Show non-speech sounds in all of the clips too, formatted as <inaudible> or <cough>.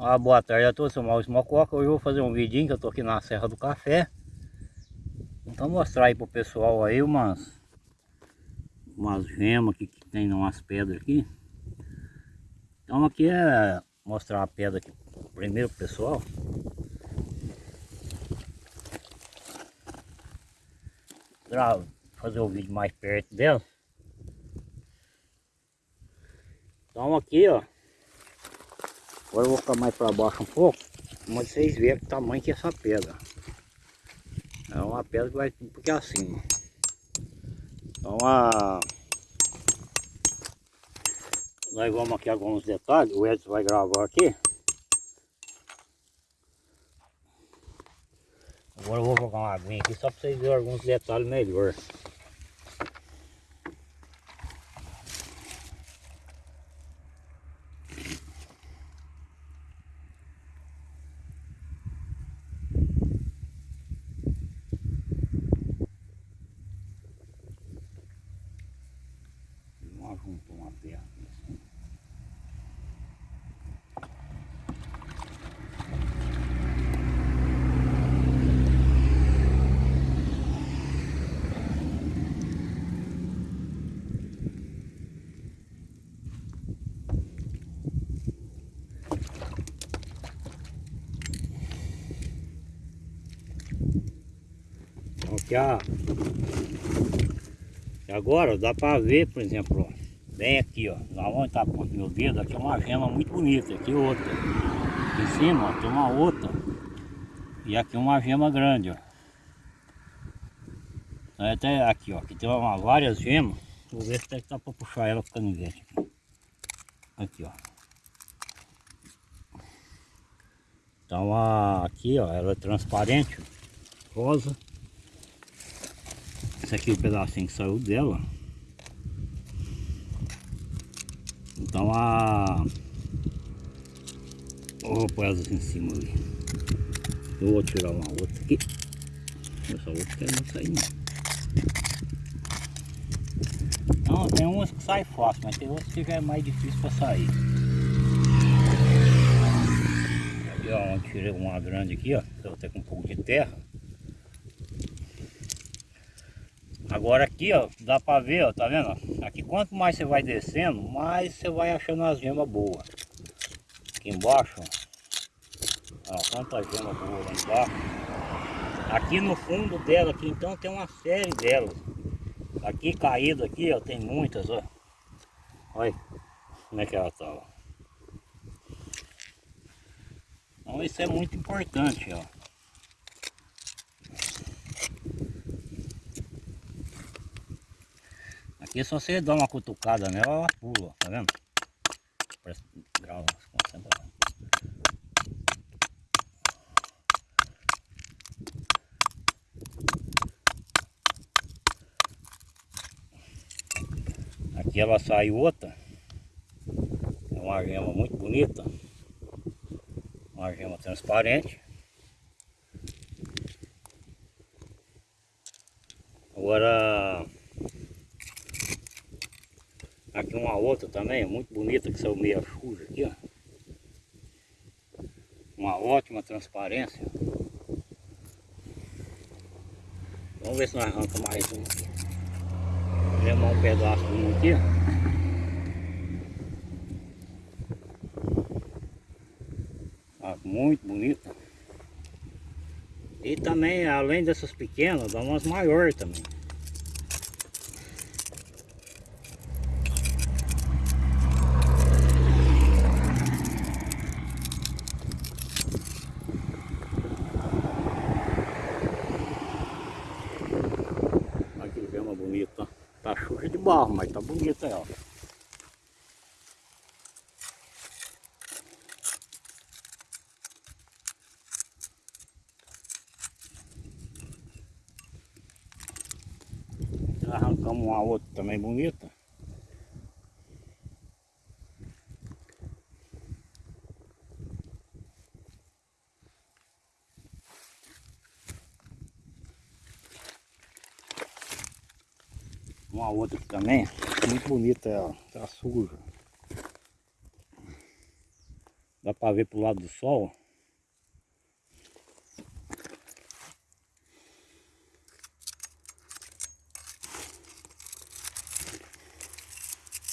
Ah, boa tarde a todos, sou Maurício Mococa. Hoje eu vou fazer um vidinho que eu tô aqui na Serra do Café. Então mostrar aí pro pessoal aí umas umas gemas que, que tem umas pedras aqui. Então aqui é mostrar a pedra aqui primeiro pro pessoal. Pra fazer o vídeo mais perto dela. Então aqui ó Agora eu vou ficar mais para baixo um pouco, mas vocês verem o tamanho que é essa pedra. É uma pedra que vai porque é assim. Então a... Nós vamos aqui alguns detalhes, o Edson vai gravar aqui. Agora eu vou jogar uma aguinha aqui só para vocês verem alguns detalhes melhor. juntou uma perna assim. Ó. Agora dá para ver, por exemplo, ó. Bem aqui, ó. Na onde tá com meu dedo, aqui é uma gema muito bonita. Aqui outra. Aqui em cima, ó, tem uma outra. E aqui uma gema grande, ó. Até aqui, ó. Aqui tem uma, várias gemas. Vou ver se dá para puxar ela com canivete. Aqui, ó. Então a, aqui, ó, ela é transparente, rosa. Esse aqui é o pedacinho que saiu dela. Então a... Vou pôr em cima ali. Eu vou tirar uma outra aqui. Essa outra que não sair não. Não, tem umas que saem fácil, mas tem outras que já é mais difícil para sair. Aqui ó, tirei uma grande aqui ó, eu até com um pouco de terra. Agora aqui, ó, dá pra ver, ó, tá vendo? Aqui quanto mais você vai descendo, mais você vai achando as gemas boas. Aqui embaixo, ó, quanta gema boa lá embaixo. Aqui no fundo dela, aqui então tem uma série delas. Aqui caído aqui, ó, tem muitas, ó. Olha como é que ela tá, ó. Então isso é muito importante, ó. Aqui é só você dar uma cutucada nela, ela pula, tá vendo? Parece grau, concentra. Aqui ela sai outra. É uma gema muito bonita. Uma gema transparente. Agora Aqui uma outra também, muito bonita, que saiu meia suja aqui, ó. Uma ótima transparência. Vamos ver se nós arranca mais um aqui. Levar um pedaço de um aqui, ó. muito bonita. E também, além dessas pequenas, dá umas maiores também. bonita. Tá suja de barro, mas tá bonita ela. Arrancamos uma outra também bonita. Uma outra também, muito bonita ela, tá suja. Dá pra ver pro lado do sol.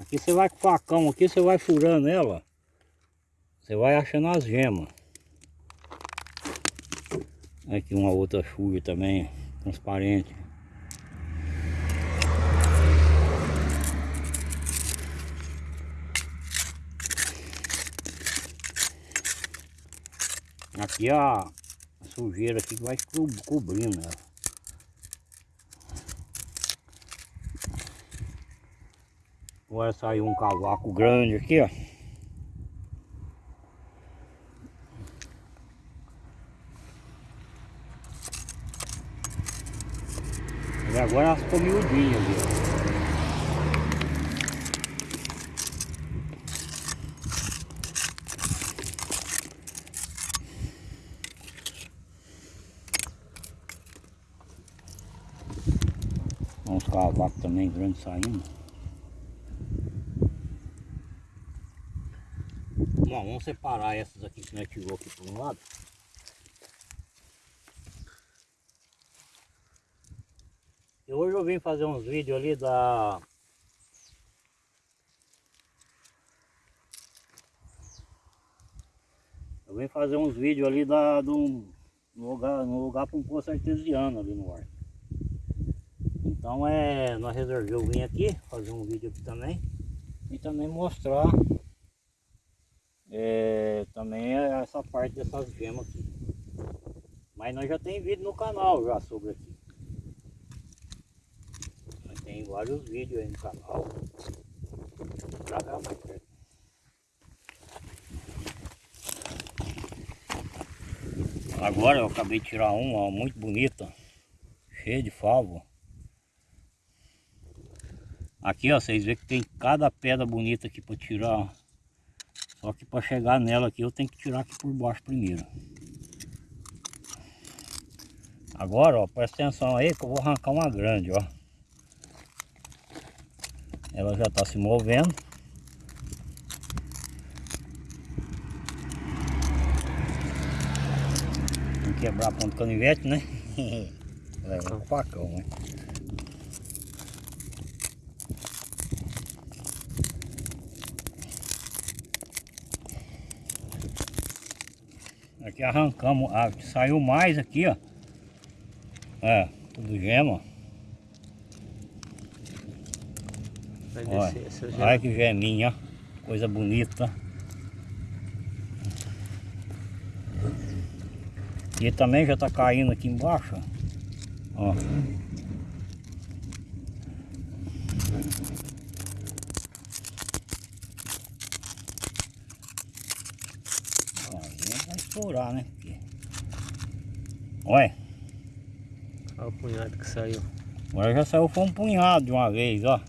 Aqui você vai com facão, aqui você vai furando ela. Você vai achando as gemas. Aqui uma outra chuva também, transparente. Aqui a, a sujeira aqui vai co cobrindo ela. Agora saiu um cavaco grande aqui, ó. E agora elas ficou ali, ó. Uns cavacos também grandes saindo. Bom, vamos separar essas aqui que nós tirou aqui por um lado. E hoje eu vim fazer uns vídeos ali da... Eu vim fazer uns vídeos ali da, do, no lugar, no lugar para um poço artesiano ali no ar. Então é, nós resolvemos vir aqui, fazer um vídeo aqui também. E também mostrar é, também essa parte dessas gemas aqui. Mas nós já tem vídeo no canal já sobre aqui. Nós tem vários vídeos aí no canal. Mais. Agora eu acabei de tirar uma muito bonita, cheia de favo. Aqui ó, vocês veem que tem cada pedra bonita aqui para tirar. Só que para chegar nela aqui eu tenho que tirar aqui por baixo primeiro. Agora ó, presta atenção aí que eu vou arrancar uma grande ó. Ela já está se movendo. Não quebrar a ponta canivete, né? <laughs> Leva o facão, né? Aqui arrancamos, a que saiu mais aqui, ó. É, tudo gema. Vai Olha, descer olha que geminha, coisa bonita. E também já tá caindo aqui embaixo, ó. Estourar, né? Olha, Olha o punhado que saiu. agora já saiu foi um punhado de uma vez, ó.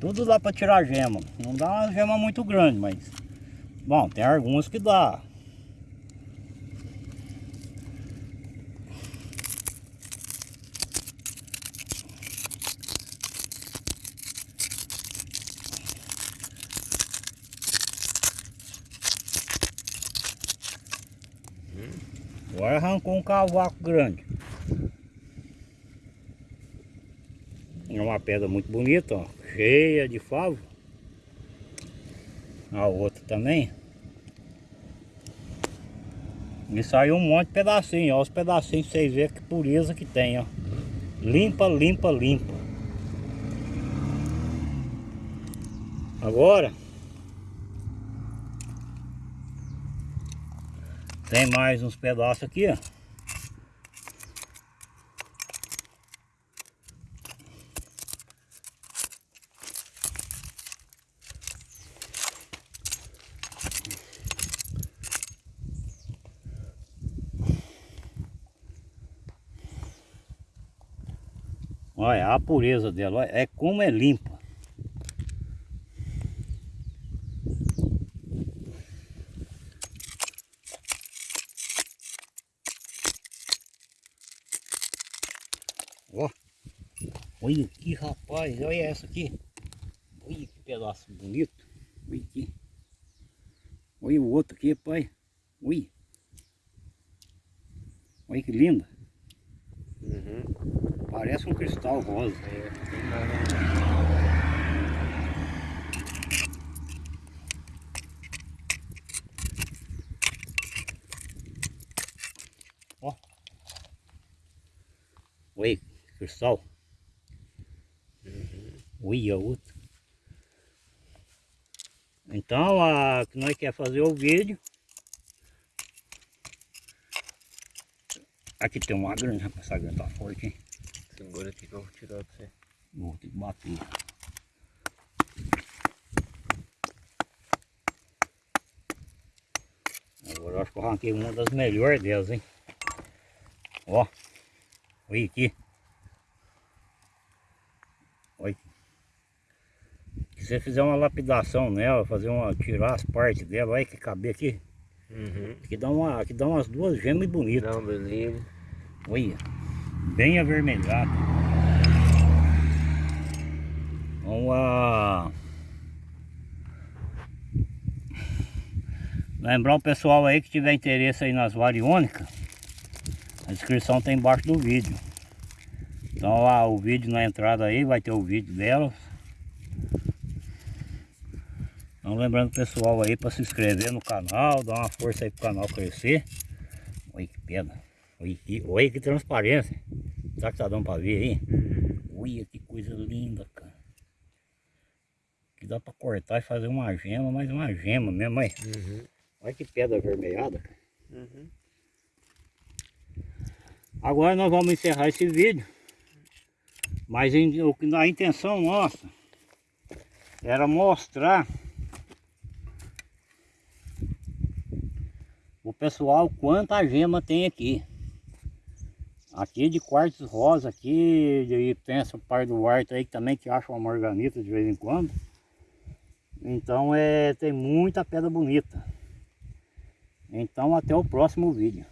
Tudo dá pra tirar gema. Não dá uma gema muito grande, mas... Bom, tem alguns que dá. Arrancou um cavaco grande. É uma pedra muito bonita, ó, cheia de favo. A outra também. E saiu um monte de pedacinho, ó, os pedacinhos vocês verem que pureza que tem, ó. Limpa, limpa, limpa. Agora tem mais uns pedaços aqui, ó. Olha a pureza dela, olha, é como é limpa. Ó, olha aqui rapaz, olha essa aqui. Olha que pedaço bonito. Olha aqui. Olha o outro aqui, pai. Ui. Olha que linda. Uhum. Parece um cristal rosa. Nada. Oi, cristal. Ui, a outra. Então, a que nós quer fazer o vídeo. Aqui tem uma grande, rapaz, essa grande tá forte, hein? Segura aqui que eu vou tirar pra você. Vou ter que bater. Agora eu acho que eu arranquei uma das melhores delas, hein? Ó. Olha aqui. Olha aqui. Se você fizer uma lapidação nela, fazer uma. tirar as partes dela, olha que caber aqui. Uhum. Aqui dá, uma, aqui dá umas duas gemas bonitas. Um brilho. Olha, bem avermelhado. Vamos lá. Lembrar o pessoal aí que tiver interesse aí nas variônicas, a descrição tem embaixo do vídeo. Então lá o vídeo na entrada aí vai ter o vídeo delas. Então lembrando o pessoal aí para se inscrever no canal, dar uma força aí pro canal crescer. Olha que pedra. Olha que, olha que transparência. Será que tá dando para ver aí? Olha que coisa linda, cara. Que dá para cortar e fazer uma gema, mas uma gema mesmo, aí. Uhum. Olha que pedra avermelhada. Uhum. Agora nós vamos encerrar esse vídeo. Mas a intenção nossa era mostrar o pessoal quanta gema tem aqui. Aqui de quartzo rosa aqui, e tem essa parte do quarto aí que também que acha uma morganita de vez em quando. Então é, tem muita pedra bonita. Então até o próximo vídeo.